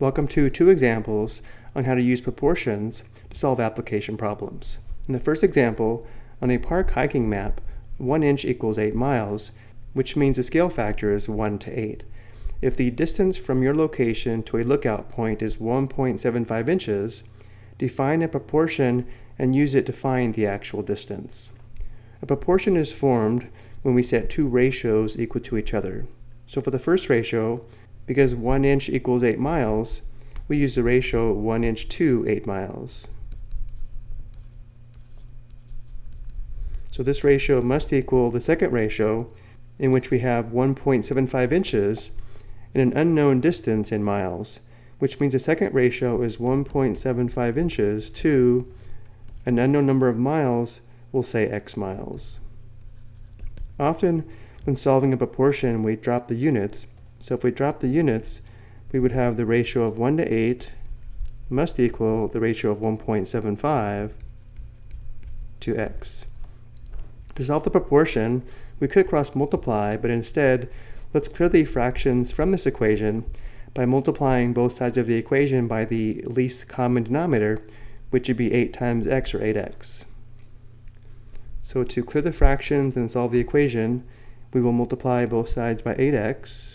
Welcome to two examples on how to use proportions to solve application problems. In the first example, on a park hiking map, 1 inch equals 8 miles, which means the scale factor is 1 to 8. If the distance from your location to a lookout point is 1.75 inches, define a proportion and use it to find the actual distance. A proportion is formed when we set two ratios equal to each other. So for the first ratio, because 1 inch equals 8 miles, we use the ratio 1 inch to 8 miles. So this ratio must equal the second ratio, in which we have 1.75 inches and an unknown distance in miles, which means the second ratio is 1.75 inches to an unknown number of miles, we'll say x miles. Often, when solving a proportion, we drop the units, so if we drop the units, we would have the ratio of 1 to 8 must equal the ratio of 1.75 to x. To solve the proportion, we could cross multiply, but instead, let's clear the fractions from this equation by multiplying both sides of the equation by the least common denominator, which would be 8 times x or 8x. So to clear the fractions and solve the equation, we will multiply both sides by 8x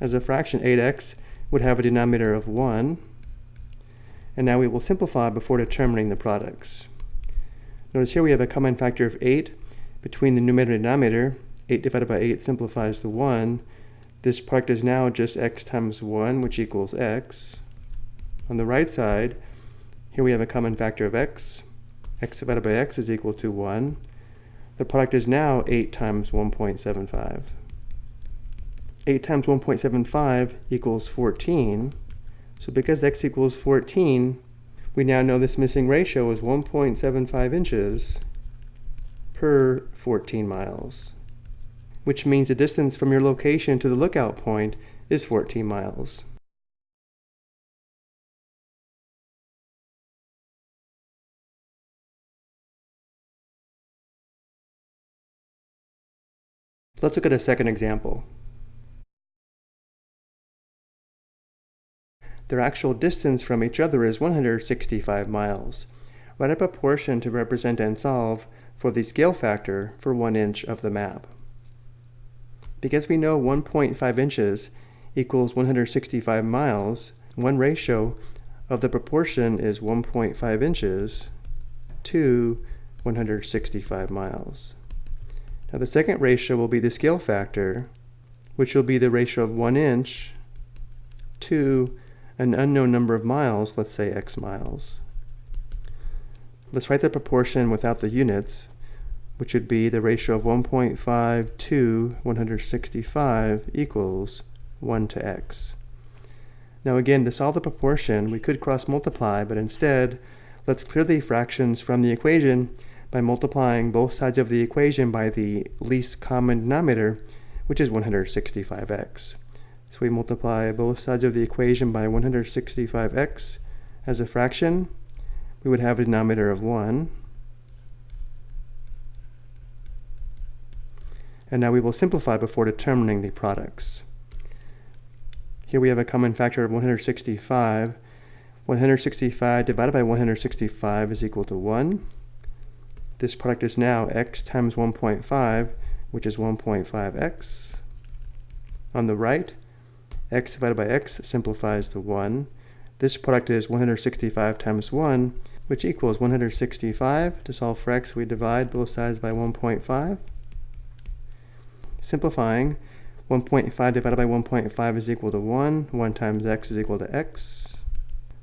As a fraction, 8x would have a denominator of 1. And now we will simplify before determining the products. Notice here we have a common factor of 8 between the numerator and denominator. 8 divided by 8 simplifies to 1. This product is now just x times 1, which equals x. On the right side, here we have a common factor of x. x divided by x is equal to 1. The product is now 8 times 1.75. 8 times 1.75 equals 14. So because x equals 14, we now know this missing ratio is 1.75 inches per 14 miles, which means the distance from your location to the lookout point is 14 miles. Let's look at a second example. Their actual distance from each other is 165 miles. Write up a proportion to represent and solve for the scale factor for 1 inch of the map. Because we know 1.5 inches equals 165 miles, one ratio of the proportion is 1.5 inches to 165 miles. Now the second ratio will be the scale factor, which will be the ratio of 1 inch to an unknown number of miles, let's say x miles. Let's write the proportion without the units, which would be the ratio of 1.5 to 165 equals 1 to x. Now again, to solve the proportion, we could cross multiply, but instead, let's clear the fractions from the equation by multiplying both sides of the equation by the least common denominator, which is 165x. So we multiply both sides of the equation by 165x as a fraction. We would have a denominator of 1. And now we will simplify before determining the products. Here we have a common factor of 165. 165 divided by 165 is equal to 1. This product is now x times 1.5, which is 1.5x. On the right, x divided by x simplifies to 1. This product is 165 times 1, which equals 165. To solve for x, we divide both sides by 1.5. Simplifying, 1.5 divided by 1.5 is equal to 1. 1 times x is equal to x.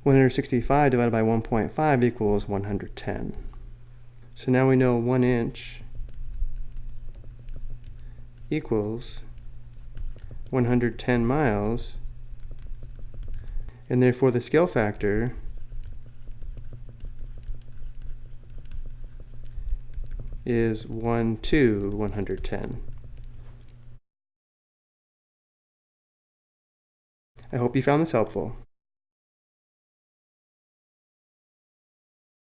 165 divided by 1.5 equals 110. So now we know 1 inch equals 110 miles, and therefore the scale factor is 1 to 110. I hope you found this helpful.